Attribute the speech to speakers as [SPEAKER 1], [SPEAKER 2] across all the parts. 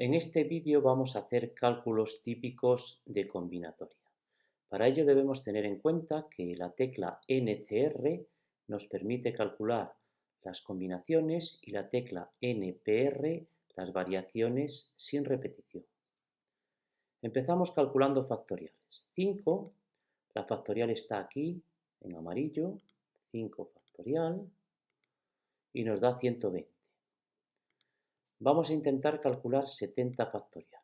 [SPEAKER 1] En este vídeo vamos a hacer cálculos típicos de combinatoria. Para ello debemos tener en cuenta que la tecla NCR nos permite calcular las combinaciones y la tecla NPR las variaciones sin repetición. Empezamos calculando factoriales. 5, la factorial está aquí en amarillo, 5 factorial, y nos da 120. Vamos a intentar calcular 70 factorial.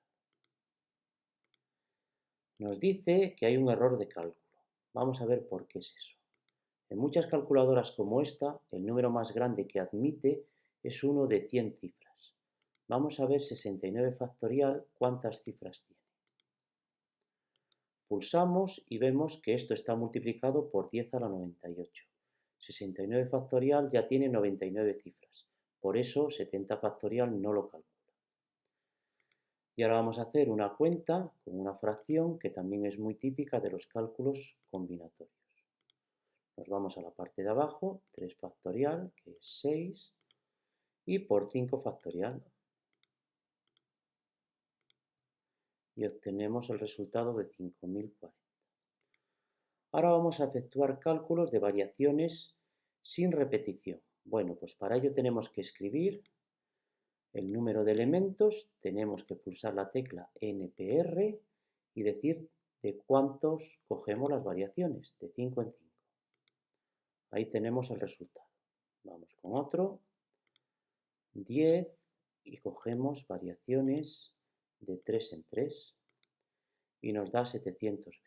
[SPEAKER 1] Nos dice que hay un error de cálculo. Vamos a ver por qué es eso. En muchas calculadoras como esta, el número más grande que admite es uno de 100 cifras. Vamos a ver 69 factorial cuántas cifras tiene. Pulsamos y vemos que esto está multiplicado por 10 a la 98. 69 factorial ya tiene 99 cifras. Por eso 70 factorial no lo calcula. Y ahora vamos a hacer una cuenta con una fracción que también es muy típica de los cálculos combinatorios. Nos vamos a la parte de abajo, 3 factorial, que es 6, y por 5 factorial. Y obtenemos el resultado de 5040. Ahora vamos a efectuar cálculos de variaciones sin repetición. Bueno, pues para ello tenemos que escribir el número de elementos, tenemos que pulsar la tecla NPR y decir de cuántos cogemos las variaciones, de 5 en 5. Ahí tenemos el resultado. Vamos con otro, 10 y cogemos variaciones de 3 en 3 y nos da 720.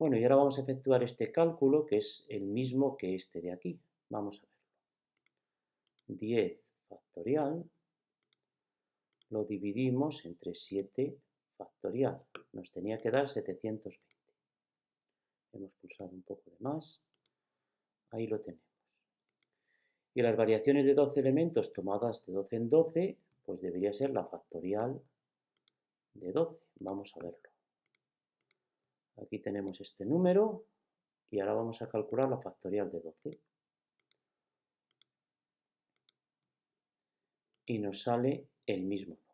[SPEAKER 1] Bueno, y ahora vamos a efectuar este cálculo que es el mismo que este de aquí. Vamos a ver. 10 factorial lo dividimos entre 7 factorial. Nos tenía que dar 720. Hemos pulsado un poco de más. Ahí lo tenemos. Y las variaciones de 12 elementos tomadas de 12 en 12, pues debería ser la factorial de 12. Vamos a verlo. Aquí tenemos este número y ahora vamos a calcular la factorial de 12. Y nos sale el mismo número.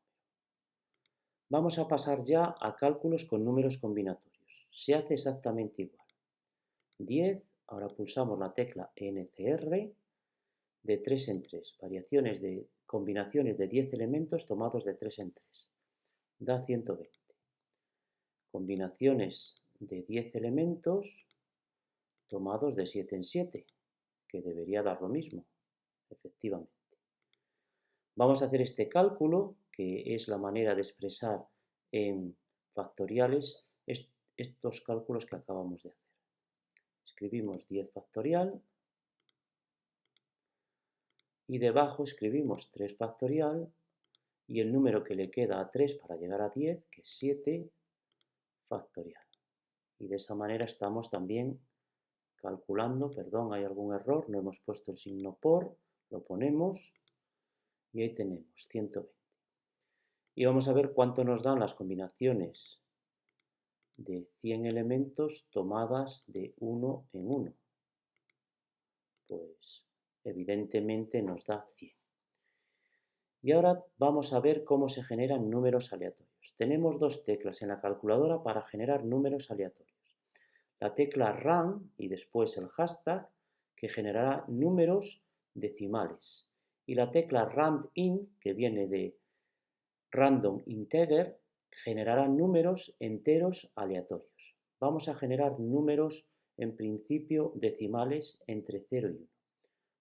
[SPEAKER 1] Vamos a pasar ya a cálculos con números combinatorios. Se hace exactamente igual. 10, ahora pulsamos la tecla NCR, de 3 en 3, variaciones de combinaciones de 10 elementos tomados de 3 en 3, da 120. Combinaciones de 10 elementos tomados de 7 en 7, que debería dar lo mismo, efectivamente. Vamos a hacer este cálculo, que es la manera de expresar en factoriales estos cálculos que acabamos de hacer. Escribimos 10 factorial y debajo escribimos 3 factorial y el número que le queda a 3 para llegar a 10, que es 7 factorial. Y de esa manera estamos también calculando, perdón, hay algún error, no hemos puesto el signo por, lo ponemos y ahí tenemos 120. Y vamos a ver cuánto nos dan las combinaciones de 100 elementos tomadas de uno en uno. Pues evidentemente nos da 100. Y ahora vamos a ver cómo se generan números aleatorios. Tenemos dos teclas en la calculadora para generar números aleatorios. La tecla RAM y después el hashtag que generará números decimales y la tecla randInt, que viene de random integer, generará números enteros aleatorios. Vamos a generar números en principio decimales entre 0 y 1.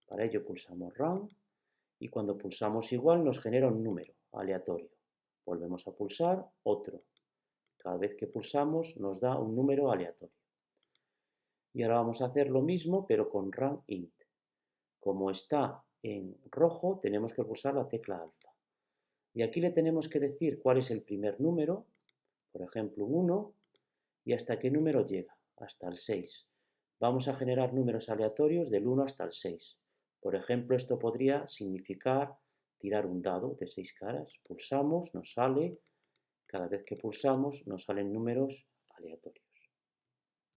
[SPEAKER 1] Para ello pulsamos run y cuando pulsamos igual nos genera un número aleatorio. Volvemos a pulsar otro. Cada vez que pulsamos nos da un número aleatorio. Y ahora vamos a hacer lo mismo pero con int. Como está en rojo tenemos que pulsar la tecla alfa. Y aquí le tenemos que decir cuál es el primer número, por ejemplo un 1, y hasta qué número llega, hasta el 6. Vamos a generar números aleatorios del 1 hasta el 6. Por ejemplo, esto podría significar tirar un dado de 6 caras. Pulsamos, nos sale, cada vez que pulsamos nos salen números aleatorios.